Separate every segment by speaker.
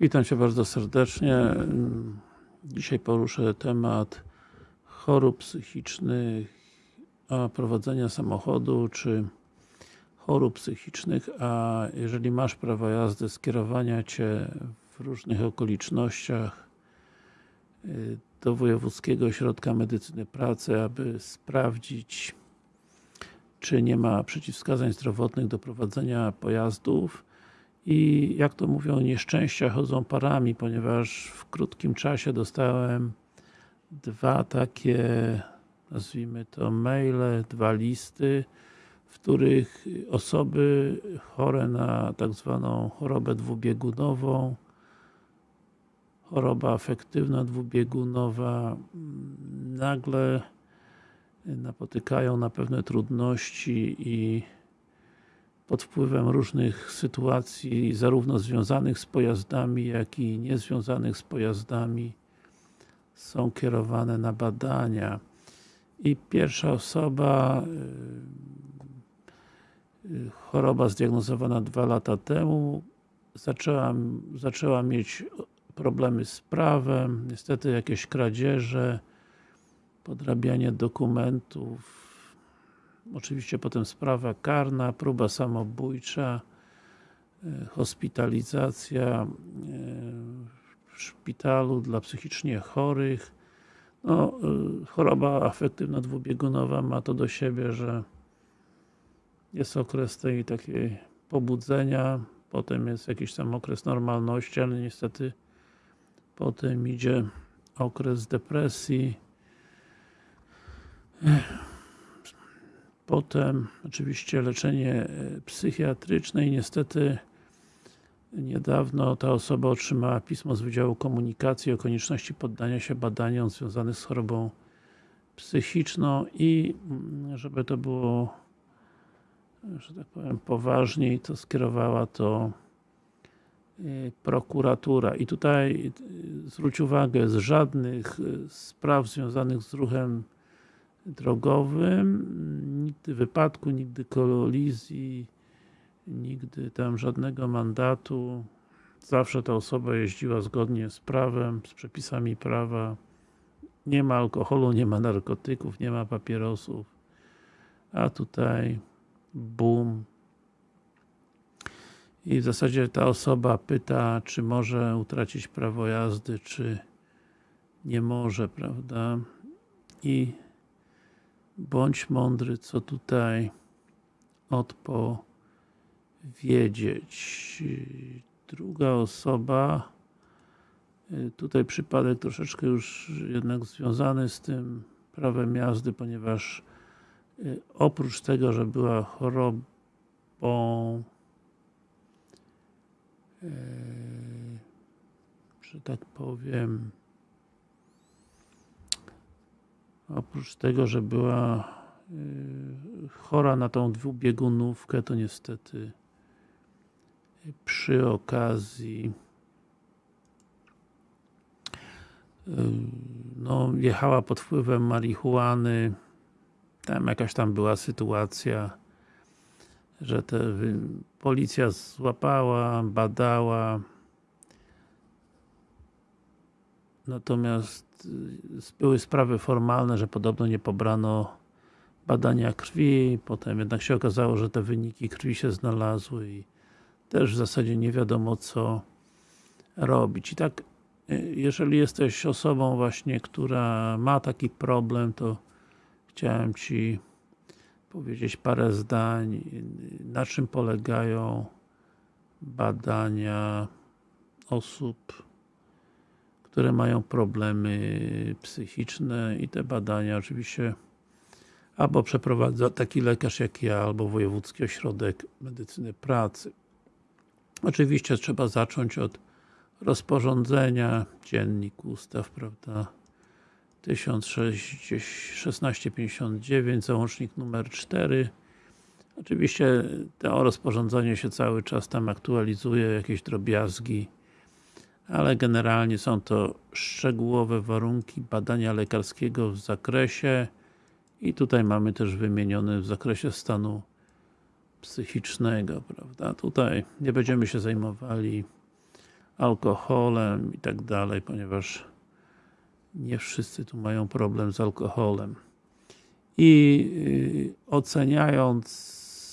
Speaker 1: Witam Cię bardzo serdecznie. Dzisiaj poruszę temat chorób psychicznych, a prowadzenia samochodu, czy chorób psychicznych, a jeżeli masz prawo jazdy, skierowania Cię w różnych okolicznościach y, do Wojewódzkiego Ośrodka Medycyny Pracy, aby sprawdzić czy nie ma przeciwwskazań zdrowotnych do prowadzenia pojazdów i jak to mówią, nieszczęścia chodzą parami, ponieważ w krótkim czasie dostałem dwa takie, nazwijmy to maile, dwa listy, w których osoby chore na tak zwaną chorobę dwubiegunową, choroba afektywna dwubiegunowa, nagle napotykają na pewne trudności i pod wpływem różnych sytuacji, zarówno związanych z pojazdami, jak i niezwiązanych z pojazdami są kierowane na badania. I pierwsza osoba y, choroba zdiagnozowana dwa lata temu zaczęła, zaczęła mieć problemy z prawem, niestety jakieś kradzieże, podrabianie dokumentów, oczywiście potem sprawa karna, próba samobójcza, e, hospitalizacja e, w szpitalu dla psychicznie chorych. No, e, choroba afektywna dwubiegunowa ma to do siebie, że jest okres tej takiej pobudzenia, potem jest jakiś tam okres normalności, ale niestety potem idzie okres depresji, Potem oczywiście leczenie e, psychiatryczne i niestety niedawno ta osoba otrzymała pismo z Wydziału Komunikacji o konieczności poddania się badaniom związanym z chorobą psychiczną i mm, żeby to było że tak powiem poważniej, to skierowała to e, prokuratura. I tutaj e, zwróć uwagę, z żadnych spraw związanych z ruchem drogowym, nigdy wypadku, nigdy kolizji, nigdy tam żadnego mandatu. Zawsze ta osoba jeździła zgodnie z prawem, z przepisami prawa. Nie ma alkoholu, nie ma narkotyków, nie ma papierosów. A tutaj boom. I w zasadzie ta osoba pyta, czy może utracić prawo jazdy, czy nie może, prawda? I bądź mądry, co tutaj odpowiedzieć. Druga osoba, tutaj przypadek troszeczkę już jednak związany z tym prawem jazdy, ponieważ y, oprócz tego, że była chorobą y, że tak powiem Oprócz tego, że była y, chora na tą dwubiegunówkę, to niestety przy okazji y, no, jechała pod wpływem marihuany. Tam jakaś tam była sytuacja że te policja złapała, badała. Natomiast y, były sprawy formalne, że podobno nie pobrano badania krwi, potem jednak się okazało, że te wyniki krwi się znalazły i też w zasadzie nie wiadomo co robić. I tak, y, jeżeli jesteś osobą właśnie, która ma taki problem, to chciałem Ci powiedzieć parę zdań, na czym polegają badania osób które mają problemy psychiczne i te badania oczywiście albo przeprowadza taki lekarz jak ja, albo Wojewódzki Ośrodek Medycyny Pracy. Oczywiście trzeba zacząć od rozporządzenia, dziennik ustaw, prawda, 1659, załącznik numer 4. Oczywiście to rozporządzenie się cały czas tam aktualizuje, jakieś drobiazgi ale generalnie są to szczegółowe warunki badania lekarskiego w zakresie i tutaj mamy też wymienione w zakresie stanu psychicznego, prawda? Tutaj nie będziemy się zajmowali alkoholem i tak dalej, ponieważ nie wszyscy tu mają problem z alkoholem. I yy, oceniając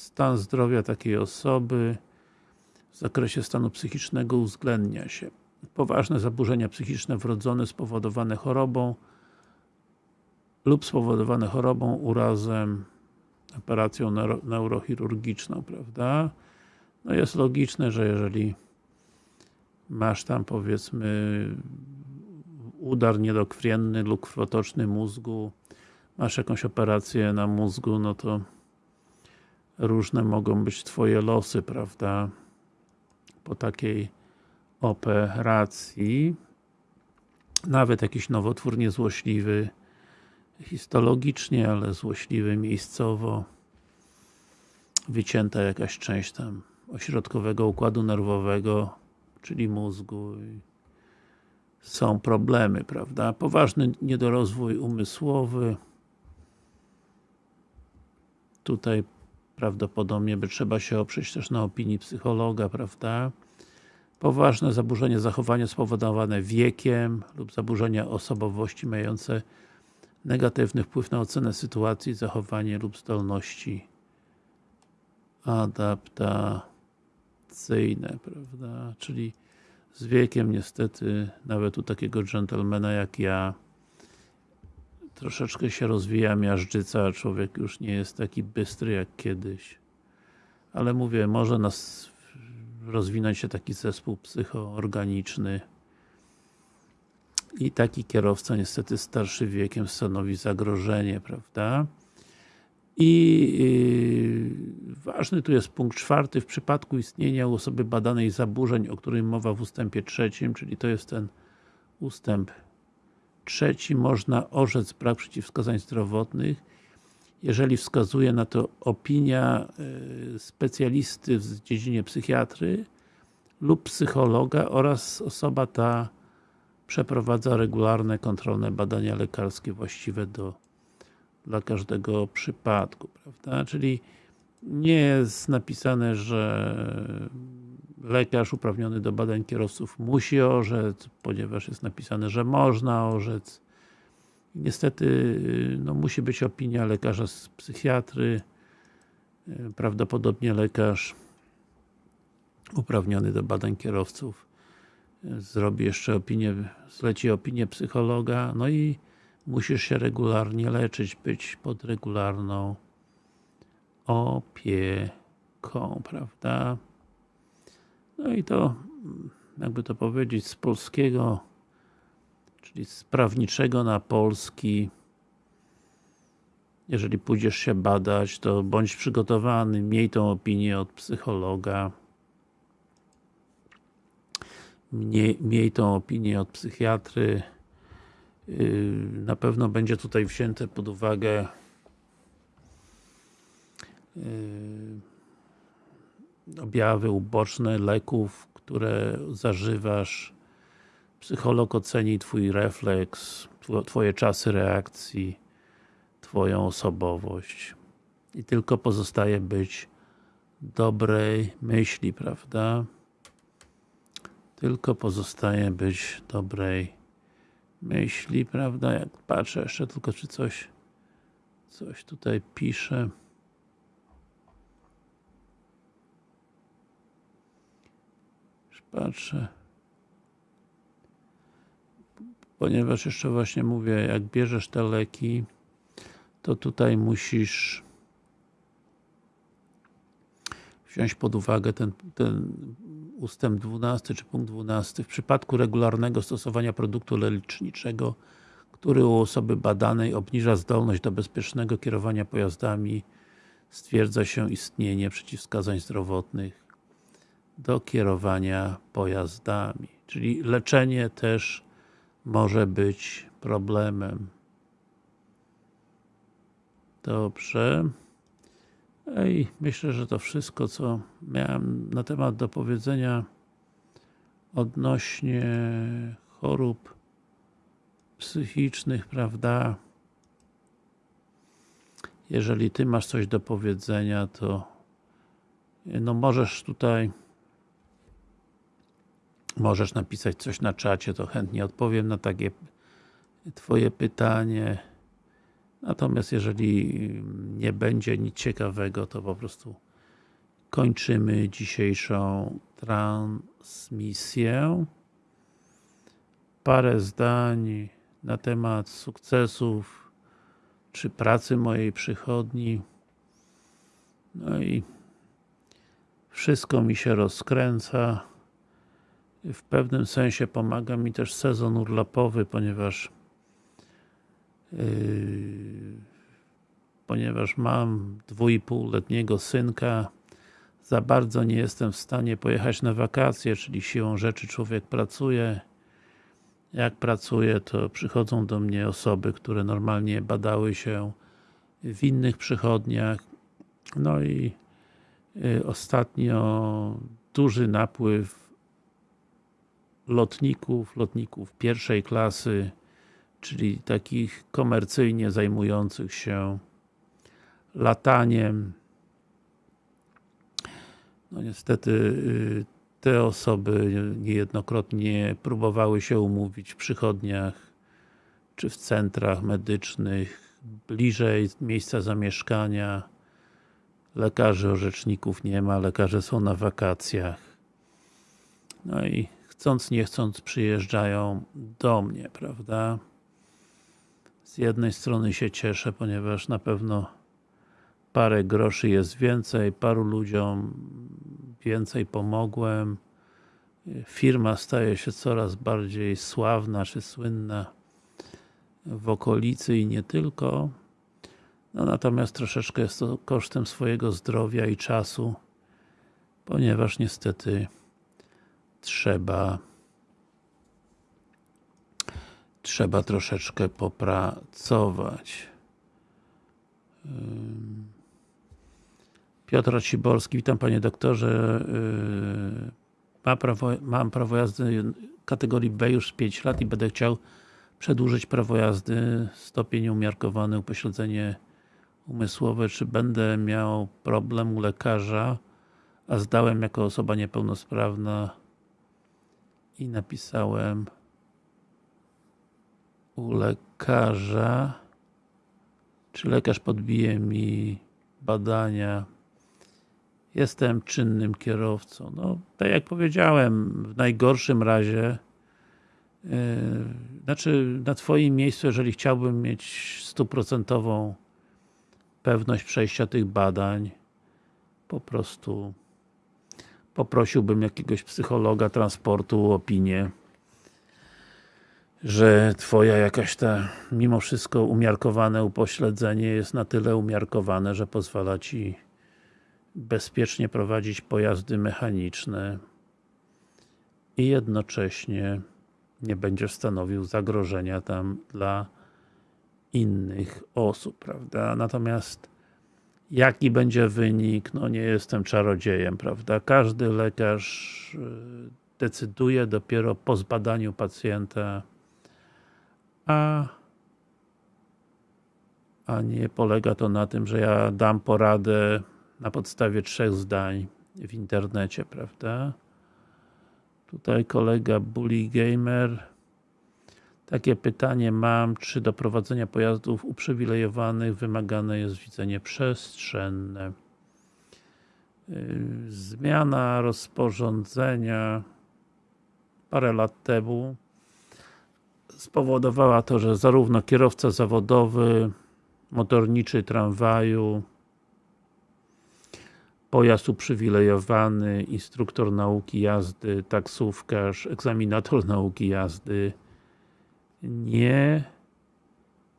Speaker 1: stan zdrowia takiej osoby w zakresie stanu psychicznego uwzględnia się poważne zaburzenia psychiczne wrodzone spowodowane chorobą lub spowodowane chorobą, urazem, operacją neuro neurochirurgiczną, prawda? No jest logiczne, że jeżeli masz tam powiedzmy udar niedokrwienny lub krwotoczny mózgu, masz jakąś operację na mózgu, no to różne mogą być twoje losy, prawda? Po takiej operacji nawet jakiś nowotwór niezłośliwy histologicznie, ale złośliwy miejscowo wycięta jakaś część tam ośrodkowego układu nerwowego, czyli mózgu są problemy, prawda? Poważny niedorozwój umysłowy tutaj prawdopodobnie by trzeba się oprzeć też na opinii psychologa, prawda? Poważne zaburzenie zachowania spowodowane wiekiem lub zaburzenia osobowości mające negatywny wpływ na ocenę sytuacji, zachowanie lub zdolności adaptacyjne, prawda? Czyli z wiekiem niestety nawet u takiego dżentelmena jak ja troszeczkę się rozwija miażdżyca, człowiek już nie jest taki bystry jak kiedyś. Ale mówię, może nas rozwinąć się taki zespół psychoorganiczny i taki kierowca niestety starszy wiekiem stanowi zagrożenie, prawda? I yy, ważny tu jest punkt czwarty, w przypadku istnienia u osoby badanej zaburzeń, o którym mowa w ustępie trzecim, czyli to jest ten ustęp trzeci, można orzec brak przeciwwskazań zdrowotnych, jeżeli wskazuje na to opinia yy, specjalisty w dziedzinie psychiatry lub psychologa oraz osoba ta przeprowadza regularne, kontrolne badania lekarskie właściwe do dla każdego przypadku, prawda? Czyli nie jest napisane, że lekarz uprawniony do badań kierowców musi orzec, ponieważ jest napisane, że można orzec. Niestety, no, musi być opinia lekarza z psychiatry, prawdopodobnie lekarz uprawniony do badań kierowców zrobi jeszcze opinię, zleci opinię psychologa, no i musisz się regularnie leczyć, być pod regularną opieką, prawda? No i to, jakby to powiedzieć, z polskiego, czyli z prawniczego na polski, jeżeli pójdziesz się badać, to bądź przygotowany, miej tą opinię od psychologa, miej, miej tą opinię od psychiatry, yy, na pewno będzie tutaj wzięte pod uwagę yy, objawy uboczne leków, które zażywasz. Psycholog oceni Twój refleks, Twoje czasy reakcji, Twoją osobowość. I tylko pozostaje być dobrej myśli, prawda? Tylko pozostaje być dobrej myśli, prawda? Jak patrzę jeszcze tylko, czy coś coś tutaj pisze. Patrzę. Ponieważ jeszcze właśnie mówię, jak bierzesz te leki, to tutaj musisz wziąć pod uwagę ten, ten ustęp 12 czy punkt 12 w przypadku regularnego stosowania produktu leczniczego, który u osoby badanej obniża zdolność do bezpiecznego kierowania pojazdami, stwierdza się istnienie przeciwwskazań zdrowotnych do kierowania pojazdami. Czyli leczenie też może być problemem. Dobrze. I myślę, że to wszystko, co miałem na temat do powiedzenia odnośnie chorób psychicznych, prawda? Jeżeli Ty masz coś do powiedzenia, to no możesz tutaj możesz napisać coś na czacie, to chętnie odpowiem na takie Twoje pytanie. Natomiast jeżeli nie będzie nic ciekawego, to po prostu kończymy dzisiejszą transmisję. Parę zdań na temat sukcesów czy pracy mojej przychodni. No i wszystko mi się rozkręca. W pewnym sensie pomaga mi też sezon urlopowy, ponieważ yy, ponieważ mam dwójpółletniego synka, za bardzo nie jestem w stanie pojechać na wakacje, czyli siłą rzeczy człowiek pracuje. Jak pracuje, to przychodzą do mnie osoby, które normalnie badały się w innych przychodniach. No i y, ostatnio duży napływ lotników, lotników pierwszej klasy, czyli takich komercyjnie zajmujących się lataniem. No niestety y, te osoby niejednokrotnie próbowały się umówić w przychodniach czy w centrach medycznych bliżej miejsca zamieszkania. Lekarzy, orzeczników nie ma, lekarze są na wakacjach. No i chcąc nie chcąc przyjeżdżają do mnie, prawda? Z jednej strony się cieszę, ponieważ na pewno parę groszy jest więcej, paru ludziom więcej pomogłem. Firma staje się coraz bardziej sławna czy słynna w okolicy i nie tylko. No natomiast troszeczkę jest to kosztem swojego zdrowia i czasu, ponieważ niestety trzeba trzeba troszeczkę popracować. Piotr Ciborski, witam panie doktorze. Yy, mam prawo, mam prawo jazdy kategorii B już 5 lat i będę chciał przedłużyć prawo jazdy, stopień umiarkowany, upośledzenie umysłowe, czy będę miał problem u lekarza, a zdałem jako osoba niepełnosprawna i napisałem u lekarza, czy lekarz podbije mi badania jestem czynnym kierowcą. No, tak jak powiedziałem, w najgorszym razie yy, znaczy na Twoim miejscu, jeżeli chciałbym mieć stuprocentową pewność przejścia tych badań, po prostu poprosiłbym jakiegoś psychologa transportu o opinię, że Twoja jakaś ta, mimo wszystko umiarkowane upośledzenie jest na tyle umiarkowane, że pozwala Ci bezpiecznie prowadzić pojazdy mechaniczne i jednocześnie nie będziesz stanowił zagrożenia tam dla innych osób, prawda? Natomiast jaki będzie wynik, no nie jestem czarodziejem, prawda? Każdy lekarz y, decyduje dopiero po zbadaniu pacjenta, a a nie polega to na tym, że ja dam poradę na podstawie trzech zdań w internecie, prawda? Tutaj kolega Bully Gamer takie pytanie mam, czy do prowadzenia pojazdów uprzywilejowanych wymagane jest widzenie przestrzenne? Yy, zmiana rozporządzenia parę lat temu spowodowała to, że zarówno kierowca zawodowy, motorniczy tramwaju, pojazd uprzywilejowany, instruktor nauki jazdy, taksówkarz, egzaminator nauki jazdy nie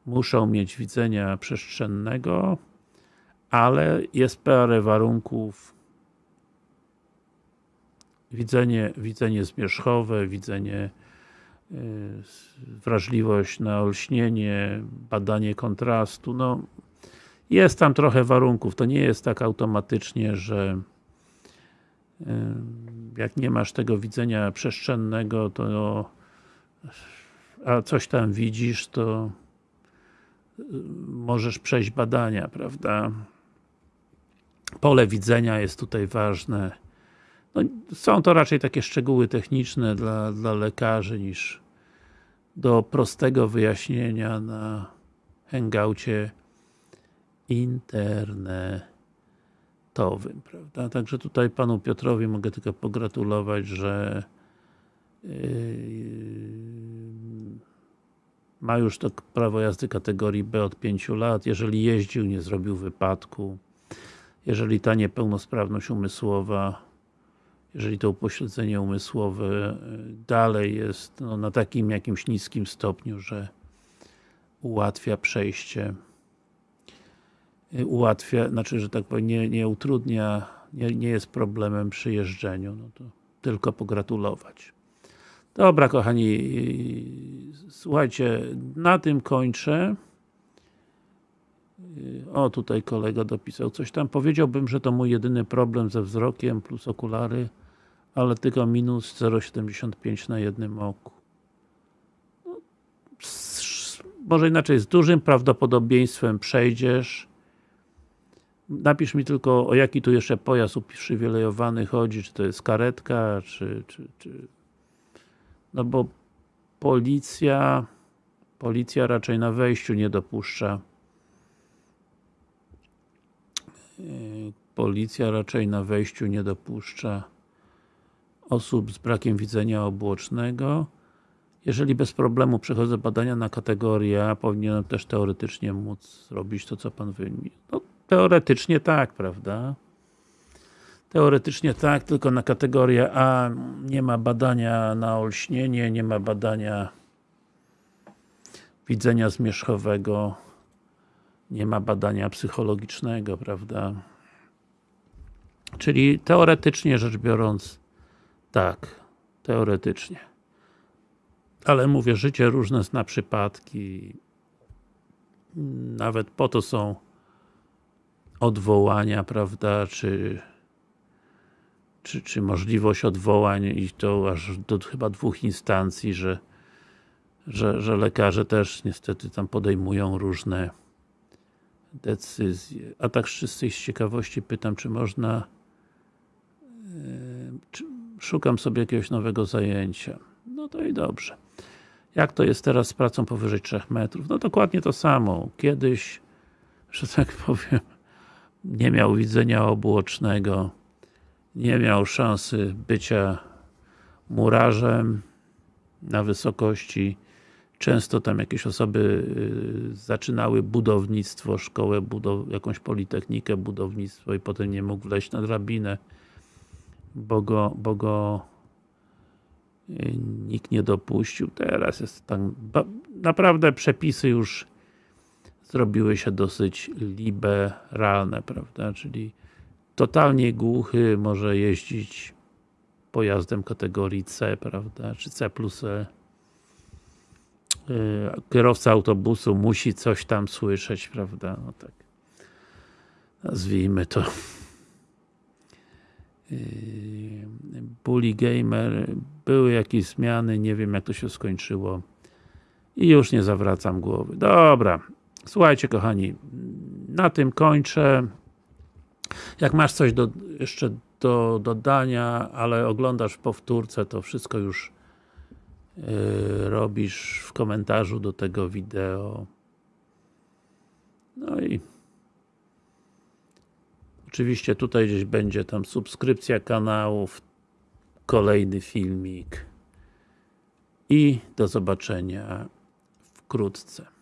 Speaker 1: muszą mieć widzenia przestrzennego, ale jest parę warunków. Widzenie, widzenie zmierzchowe, widzenie y, wrażliwość na olśnienie, badanie kontrastu, no jest tam trochę warunków, to nie jest tak automatycznie, że jak nie masz tego widzenia przestrzennego, to a coś tam widzisz, to możesz przejść badania, prawda? Pole widzenia jest tutaj ważne. no, są to raczej takie szczegóły techniczne dla, dla lekarzy niż do prostego wyjaśnienia na hangoucie internetowym, prawda? Także tutaj panu Piotrowi mogę tylko pogratulować, że yy, ma już to prawo jazdy kategorii B od 5 lat, jeżeli jeździł, nie zrobił wypadku, jeżeli ta niepełnosprawność umysłowa, jeżeli to upośledzenie umysłowe yy, dalej jest no, na takim jakimś niskim stopniu, że ułatwia przejście yy, ułatwia, znaczy, że tak powiem, nie, nie utrudnia, nie, nie jest problemem przy jeżdżeniu, no to tylko pogratulować. Dobra kochani, słuchajcie, na tym kończę. O, tutaj kolega dopisał coś tam. Powiedziałbym, że to mój jedyny problem ze wzrokiem plus okulary, ale tylko minus 0,75 na jednym oku. No, może inaczej, z dużym prawdopodobieństwem przejdziesz. Napisz mi tylko, o jaki tu jeszcze pojazd uprzywilejowany chodzi, czy to jest karetka, czy, czy, czy no bo policja policja raczej na wejściu nie dopuszcza yy, policja raczej na wejściu nie dopuszcza osób z brakiem widzenia obłocznego jeżeli bez problemu przechodzę badania na kategorię, powinienem też teoretycznie móc zrobić to, co Pan wymienił. No, teoretycznie tak, prawda? Teoretycznie tak, tylko na kategorię A nie ma badania na olśnienie, nie ma badania widzenia zmierzchowego, nie ma badania psychologicznego, prawda? Czyli teoretycznie rzecz biorąc, tak, teoretycznie. Ale mówię, życie różne zna przypadki. Nawet po to są odwołania, prawda, czy czy, czy możliwość odwołań i to aż do chyba dwóch instancji, że, że, że lekarze też niestety tam podejmują różne decyzje. A tak z czystej z ciekawości pytam, czy można czy szukam sobie jakiegoś nowego zajęcia. No to i dobrze. Jak to jest teraz z pracą powyżej 3 metrów? No dokładnie to samo. Kiedyś, że tak powiem, nie miał widzenia obłocznego, nie miał szansy bycia murarzem na wysokości. Często tam jakieś osoby y, zaczynały budownictwo, szkołę, budow jakąś politechnikę, budownictwo i potem nie mógł wleźć na drabinę, bo go, bo go y, nikt nie dopuścił. Teraz jest tam, naprawdę przepisy już zrobiły się dosyć liberalne, prawda, czyli totalnie głuchy może jeździć pojazdem kategorii C, prawda, czy C plus E. Y, kierowca autobusu musi coś tam słyszeć, prawda, no tak. Nazwijmy to. Y, Bully Gamer, były jakieś zmiany, nie wiem jak to się skończyło i już nie zawracam głowy. Dobra, słuchajcie kochani, na tym kończę. Jak masz coś do, jeszcze do dodania, ale oglądasz powtórce, to wszystko już yy, robisz w komentarzu do tego wideo. No i oczywiście tutaj gdzieś będzie tam subskrypcja kanałów, kolejny filmik i do zobaczenia wkrótce.